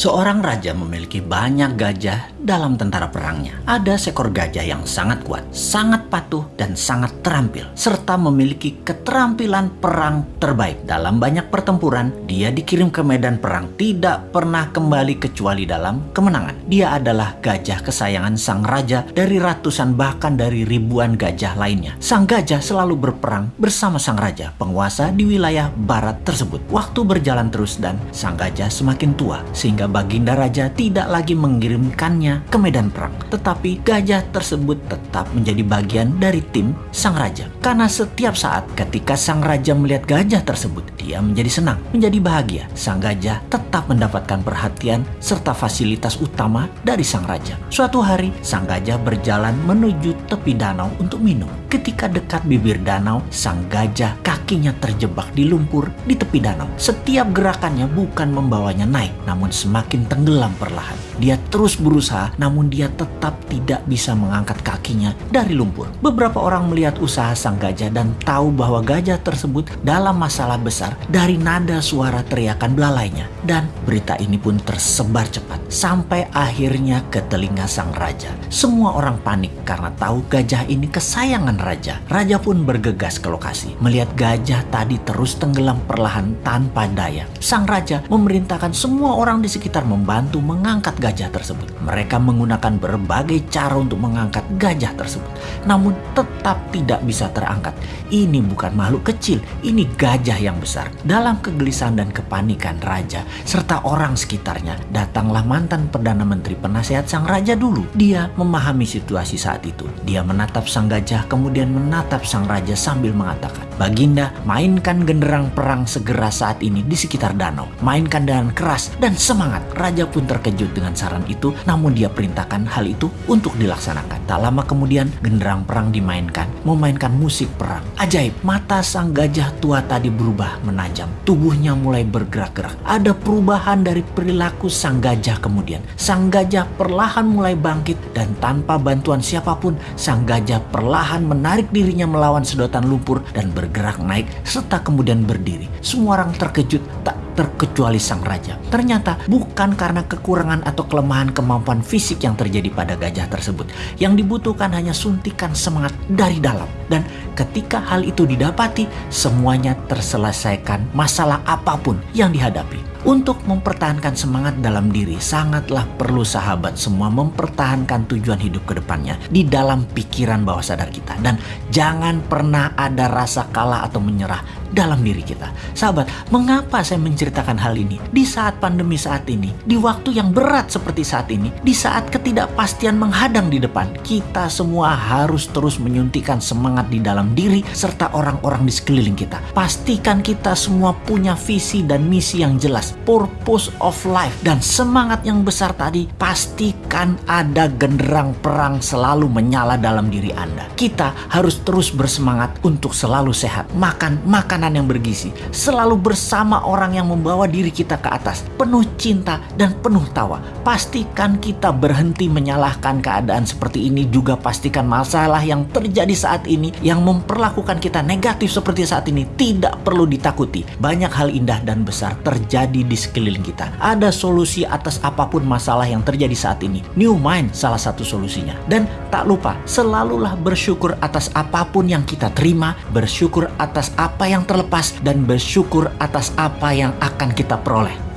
Seorang raja memiliki banyak gajah dalam tentara perangnya. Ada seekor gajah yang sangat kuat, sangat patuh, dan sangat terampil, serta memiliki keterampilan perang terbaik. Dalam banyak pertempuran, dia dikirim ke medan perang, tidak pernah kembali kecuali dalam kemenangan. Dia adalah gajah kesayangan sang raja dari ratusan bahkan dari ribuan gajah lainnya. Sang gajah selalu berperang bersama sang raja, penguasa di wilayah barat tersebut. Waktu berjalan terus dan sang gajah semakin tua, sehingga Baginda Raja tidak lagi mengirimkannya ke medan perang. Tetapi gajah tersebut tetap menjadi bagian dari tim sang raja. Karena setiap saat ketika sang raja melihat gajah tersebut, dia menjadi senang, menjadi bahagia. Sang gajah tetap mendapatkan perhatian serta fasilitas utama dari sang raja. Suatu hari, sang gajah berjalan menuju tepi danau untuk minum. Ketika dekat bibir danau, sang gajah kakinya terjebak di lumpur di tepi danau. Setiap gerakannya bukan membawanya naik, namun semakin tenggelam perlahan. Dia terus berusaha, namun dia tetap tidak bisa mengangkat kakinya dari lumpur. Beberapa orang melihat usaha sang gajah dan tahu bahwa gajah tersebut dalam masalah besar dari nada suara teriakan belalainya. Dan berita ini pun tersebar cepat sampai akhirnya ke telinga sang raja. Semua orang panik karena tahu gajah ini kesayangan raja. Raja pun bergegas ke lokasi, melihat gajah tadi terus tenggelam perlahan tanpa daya. Sang raja memerintahkan semua orang di sekitar membantu mengangkat gajah tersebut. Mereka menggunakan berbagai cara untuk mengangkat gajah tersebut, namun tetap tidak bisa terangkat. Ini bukan makhluk kecil, ini gajah yang besar. Dalam kegelisahan dan kepanikan raja serta orang sekitarnya, datanglah mantan Perdana Menteri penasehat sang raja dulu. Dia memahami situasi saat itu. Dia menatap sang gajah kemudian menatap sang raja sambil mengatakan, Baginda, mainkan genderang perang segera saat ini di sekitar danau. Mainkan dengan keras dan semangat Raja pun terkejut dengan saran itu, namun dia perintahkan hal itu untuk dilaksanakan. Tak lama kemudian, genderang perang dimainkan, memainkan musik perang. Ajaib, mata sang gajah tua tadi berubah menajam. Tubuhnya mulai bergerak-gerak. Ada perubahan dari perilaku sang gajah kemudian. Sang gajah perlahan mulai bangkit dan tanpa bantuan siapa pun, sang gajah perlahan menarik dirinya melawan sedotan lumpur dan bergerak naik serta kemudian berdiri. Semua orang terkejut tak terkecuali sang raja. Ternyata bukan karena kekurangan atau kelemahan kemampuan fisik yang terjadi pada gajah tersebut. Yang dibutuhkan hanya suntikan semangat dari dalam. Dan ketika hal itu didapati, semuanya terselesaikan masalah apa pun yang dihadapi. Untuk mempertahankan semangat dalam diri, sangatlah perlu sahabat semua mempertahankan tujuan hidup ke depannya di dalam pikiran bawah sadar kita. Dan jangan pernah ada rasa kalah atau menyerah dalam diri kita. Sahabat, mengapa saya menceritakan hal ini? Di saat pandemi saat ini, di waktu yang berat seperti saat ini, di saat ketidakpastian menghadang di depan, kita semua harus terus menyuntikkan semangat di dalam diri serta orang-orang di sekeliling kita. Pastikan kita semua punya visi dan misi yang purpose of life dan semangat yang besar tadi, pastikan ada genderang perang selalu menyala dalam diri Anda. Kita harus terus bersemangat untuk selalu sehat, makan makanan yang bergizi, selalu bersama orang yang membawa diri kita ke atas, penuh cinta dan penuh tawa. Pastikan kita berhenti menyalahkan keadaan seperti ini juga pastikan masalah yang terjadi saat ini yang memperlakukan kita negatif seperti saat ini tidak perlu ditakuti. Banyak hal indah dan besar terjadi terjadi di sekeliling kita. Ada solusi atas apa pun masalah yang terjadi saat ini. New Mind salah satu solusinya. Dan tak lupa, selalulah bersyukur atas apa pun yang kita terima, bersyukur atas apa yang terlepas, dan bersyukur atas apa yang akan kita peroleh.